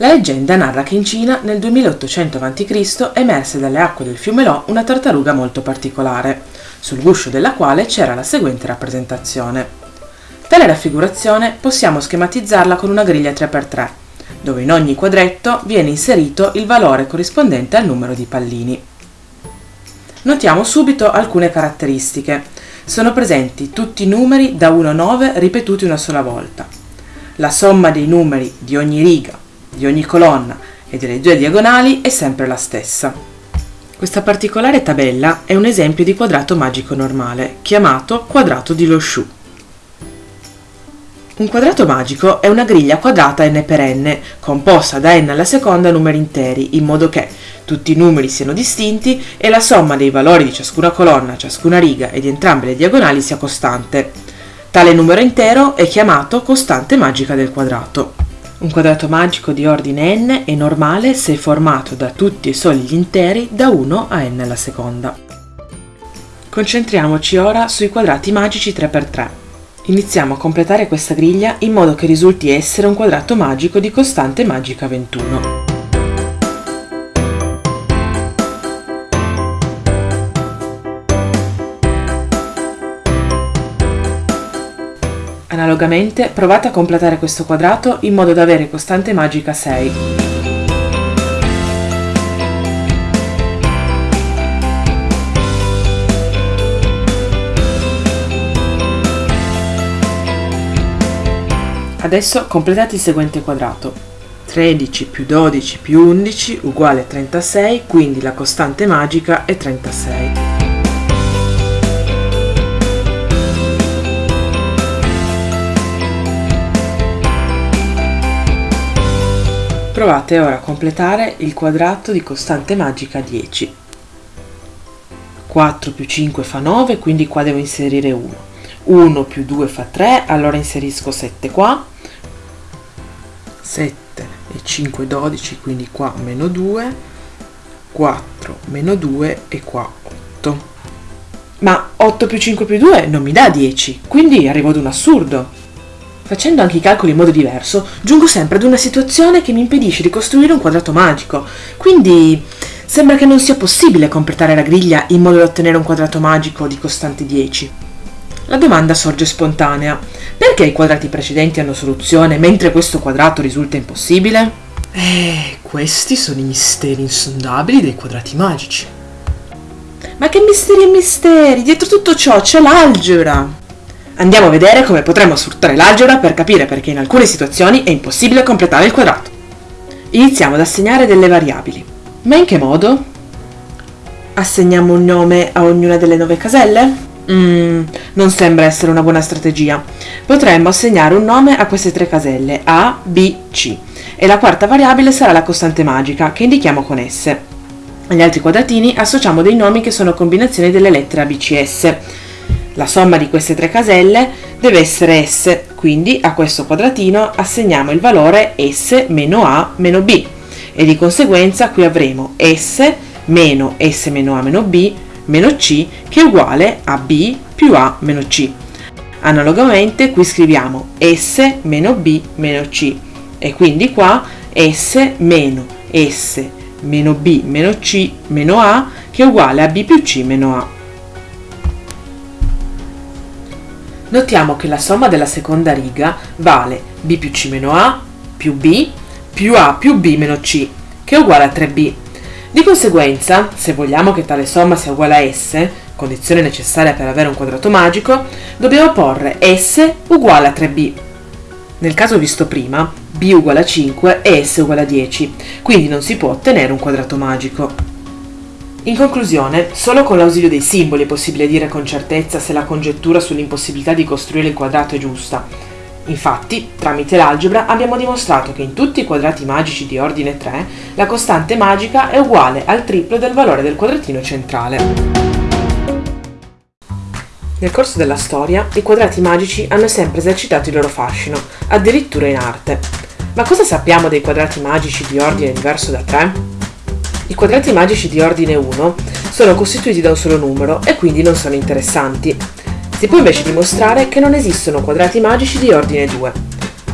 La leggenda narra che in Cina nel 2800 a.C. emerse dalle acque del fiume Lo una tartaruga molto particolare, sul guscio della quale c'era la seguente rappresentazione. Tale raffigurazione possiamo schematizzarla con una griglia 3x3, dove in ogni quadretto viene inserito il valore corrispondente al numero di pallini. Notiamo subito alcune caratteristiche. Sono presenti tutti i numeri da 1 a 9 ripetuti una sola volta. La somma dei numeri di ogni riga di ogni colonna e delle due diagonali è sempre la stessa. Questa particolare tabella è un esempio di quadrato magico normale, chiamato quadrato di Lo Shu. Un quadrato magico è una griglia quadrata n per n, composta da n alla seconda numeri interi, in modo che tutti i numeri siano distinti e la somma dei valori di ciascuna colonna, ciascuna riga e di entrambe le diagonali sia costante. Tale numero intero è chiamato costante magica del quadrato. Un quadrato magico di ordine n è normale se formato da tutti e soli gli interi da 1 a n alla seconda. Concentriamoci ora sui quadrati magici 3x3. Iniziamo a completare questa griglia in modo che risulti essere un quadrato magico di costante magica 21. Analogamente provate a completare questo quadrato in modo da avere costante magica 6. Adesso completate il seguente quadrato. 13 più 12 più 11 uguale 36, quindi la costante magica è 36. Provate ora a completare il quadrato di costante magica 10. 4 più 5 fa 9, quindi qua devo inserire 1. 1 più 2 fa 3, allora inserisco 7 qua. 7 e 5 12, quindi qua meno 2. 4 meno 2 e qua 8. Ma 8 più 5 più 2 non mi dà 10, quindi arrivo ad un assurdo. Facendo anche i calcoli in modo diverso, giungo sempre ad una situazione che mi impedisce di costruire un quadrato magico. Quindi sembra che non sia possibile completare la griglia in modo da ottenere un quadrato magico di costante 10. La domanda sorge spontanea. Perché i quadrati precedenti hanno soluzione mentre questo quadrato risulta impossibile? Eh, questi sono i misteri insondabili dei quadrati magici. Ma che misteri e misteri? Dietro tutto ciò c'è l'algebra. Andiamo a vedere come potremmo sfruttare l'algebra per capire perché in alcune situazioni è impossibile completare il quadrato. Iniziamo ad assegnare delle variabili. Ma in che modo? Assegniamo un nome a ognuna delle nove caselle? Mm, non sembra essere una buona strategia. Potremmo assegnare un nome a queste tre caselle, A, B, C, e la quarta variabile sarà la costante magica, che indichiamo con S. Agli altri quadratini associamo dei nomi che sono combinazioni delle lettere A, B, C, S. La somma di queste tre caselle deve essere S, quindi a questo quadratino assegniamo il valore S meno A meno B e di conseguenza qui avremo S meno S meno A meno B meno C che è uguale a B più A meno C. Analogamente qui scriviamo S meno B meno C e quindi qua S meno S meno B meno C meno A che è uguale a B più C meno A. notiamo che la somma della seconda riga vale b più c meno a più b più a più b meno c, che è uguale a 3b. Di conseguenza, se vogliamo che tale somma sia uguale a s, condizione necessaria per avere un quadrato magico, dobbiamo porre s uguale a 3b. Nel caso visto prima, b uguale a 5 e s uguale a 10, quindi non si può ottenere un quadrato magico. In conclusione, solo con l'ausilio dei simboli è possibile dire con certezza se la congettura sull'impossibilità di costruire il quadrato è giusta. Infatti, tramite l'algebra abbiamo dimostrato che in tutti i quadrati magici di ordine 3 la costante magica è uguale al triplo del valore del quadratino centrale. Nel corso della storia, i quadrati magici hanno sempre esercitato il loro fascino, addirittura in arte. Ma cosa sappiamo dei quadrati magici di ordine diverso da 3? I quadrati magici di ordine 1 sono costituiti da un solo numero e quindi non sono interessanti. Si può invece dimostrare che non esistono quadrati magici di ordine 2.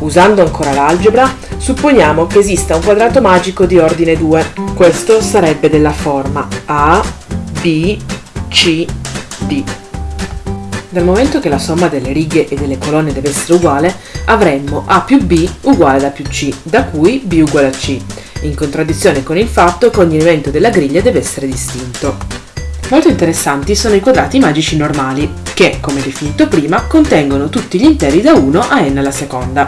Usando ancora l'algebra, Supponiamo che esista un quadrato magico di ordine 2. Questo sarebbe della forma A, B, C, D. Dal momento che la somma delle righe e delle colonne deve essere uguale, avremmo A più B uguale a più C, da cui B uguale a C, in contraddizione con il fatto che ogni elemento della griglia deve essere distinto. Molto interessanti sono i quadrati magici normali, che, come definito prima, contengono tutti gli interi da 1 a n alla seconda.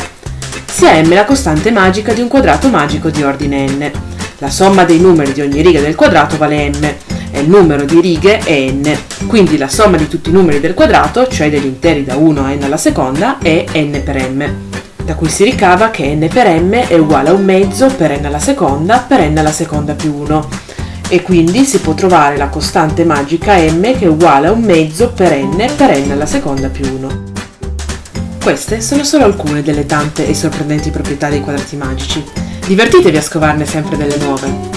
Sia m la costante magica di un quadrato magico di ordine n. La somma dei numeri di ogni riga del quadrato vale m, e il numero di righe è n, quindi la somma di tutti i numeri del quadrato, cioè degli interi da 1 a n alla seconda, è n per m. Da cui si ricava che n per m è uguale a un mezzo per n alla seconda per n alla seconda più 1, e quindi si può trovare la costante magica m che è uguale a un mezzo per n per n alla seconda più 1. Queste sono solo alcune delle tante e sorprendenti proprietà dei quadrati magici. Divertitevi a scovarne sempre delle nuove!